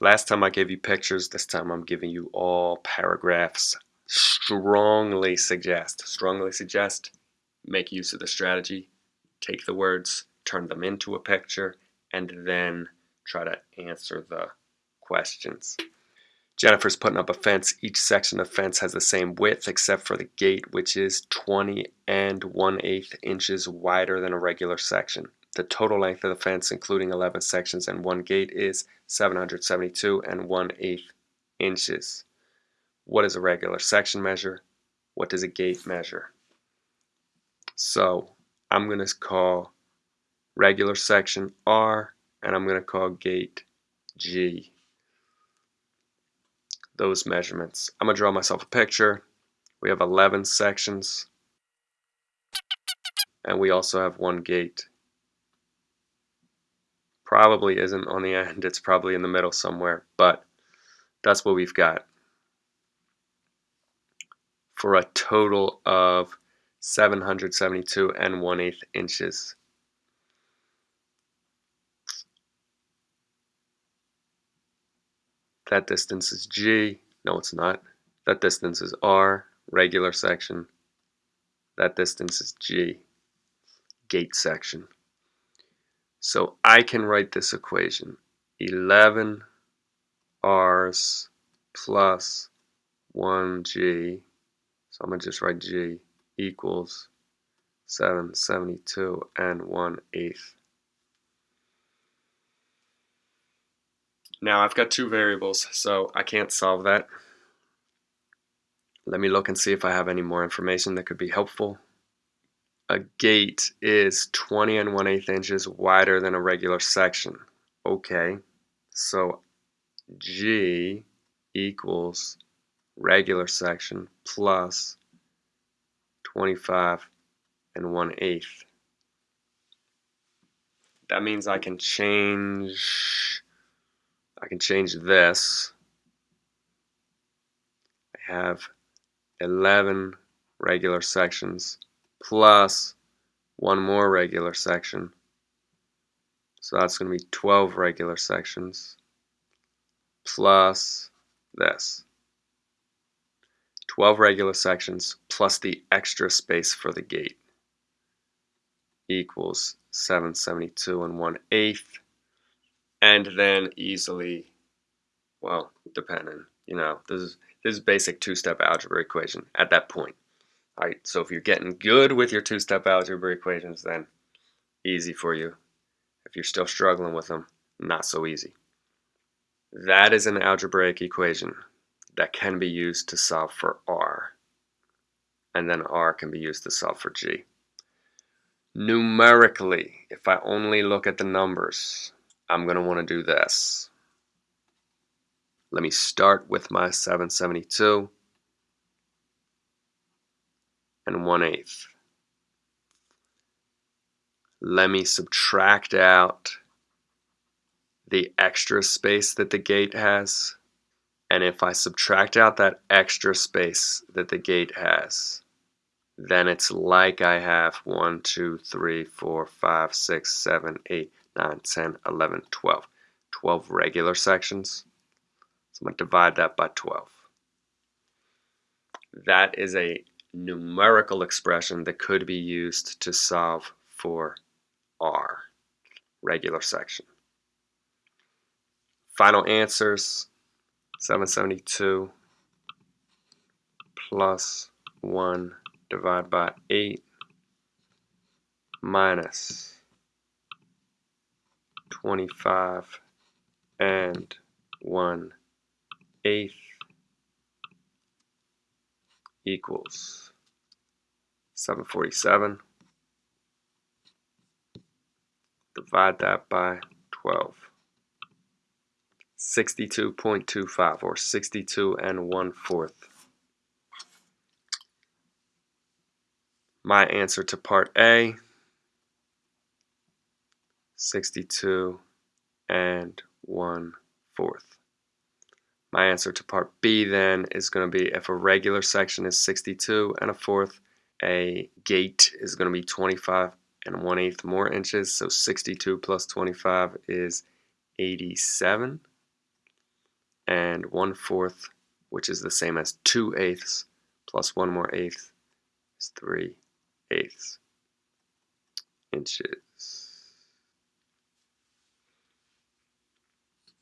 Last time I gave you pictures, this time I'm giving you all paragraphs. Strongly suggest, strongly suggest, make use of the strategy. Take the words, turn them into a picture, and then try to answer the questions. Jennifer's putting up a fence. Each section of fence has the same width except for the gate, which is 20 and 1 8 inches wider than a regular section. The total length of the fence, including 11 sections and one gate, is 772 and 1 8 inches. What does a regular section measure? What does a gate measure? So I'm going to call regular section R and I'm going to call gate G those measurements. I'm going to draw myself a picture. We have 11 sections and we also have one gate. Probably isn't on the end, it's probably in the middle somewhere, but that's what we've got. For a total of 772 and 1 8 inches. That distance is G. No, it's not. That distance is R, regular section. That distance is G, gate section. So I can write this equation. 11 R's plus 1G, so I'm going to just write G, equals 772 and 1 eighth. Now I've got two variables, so I can't solve that. Let me look and see if I have any more information that could be helpful. A gate is 20 and 1 8 inches wider than a regular section. Okay, so G equals regular section plus 25 and 1 8. That means I can change I can change this. I have 11 regular sections plus one more regular section. So that's going to be 12 regular sections plus this. 12 regular sections plus the extra space for the gate equals 772 and 1 eighth and then easily, well, depending, you know, this is this is basic two-step algebra equation at that point. So if you're getting good with your two-step algebra equations, then easy for you. If you're still struggling with them, not so easy. That is an algebraic equation that can be used to solve for R. And then R can be used to solve for G. Numerically, if I only look at the numbers, I'm going to want to do this. Let me start with my 772 and 1 8 Let me subtract out the extra space that the gate has. And if I subtract out that extra space that the gate has, then it's like I have 1, 2, 3, 4, 5, 6, 7, 8, 9, 10, 11, 12. 12 regular sections. So I'm going to divide that by 12. That is a numerical expression that could be used to solve for R, regular section. Final answers, 772 plus 1 divided by 8 minus 25 and 1 eighth equals 747. Divide that by 12. 62.25 or 62 and 1 fourth. My answer to part A 62 and 1 fourth. My answer to part B then is going to be if a regular section is 62 and a fourth, a gate is going to be 25 and 1 eighth more inches, so 62 plus 25 is 87. and 1 fourth, which is the same as 2 eighths, plus 1 more eighth is 3 eighths inches.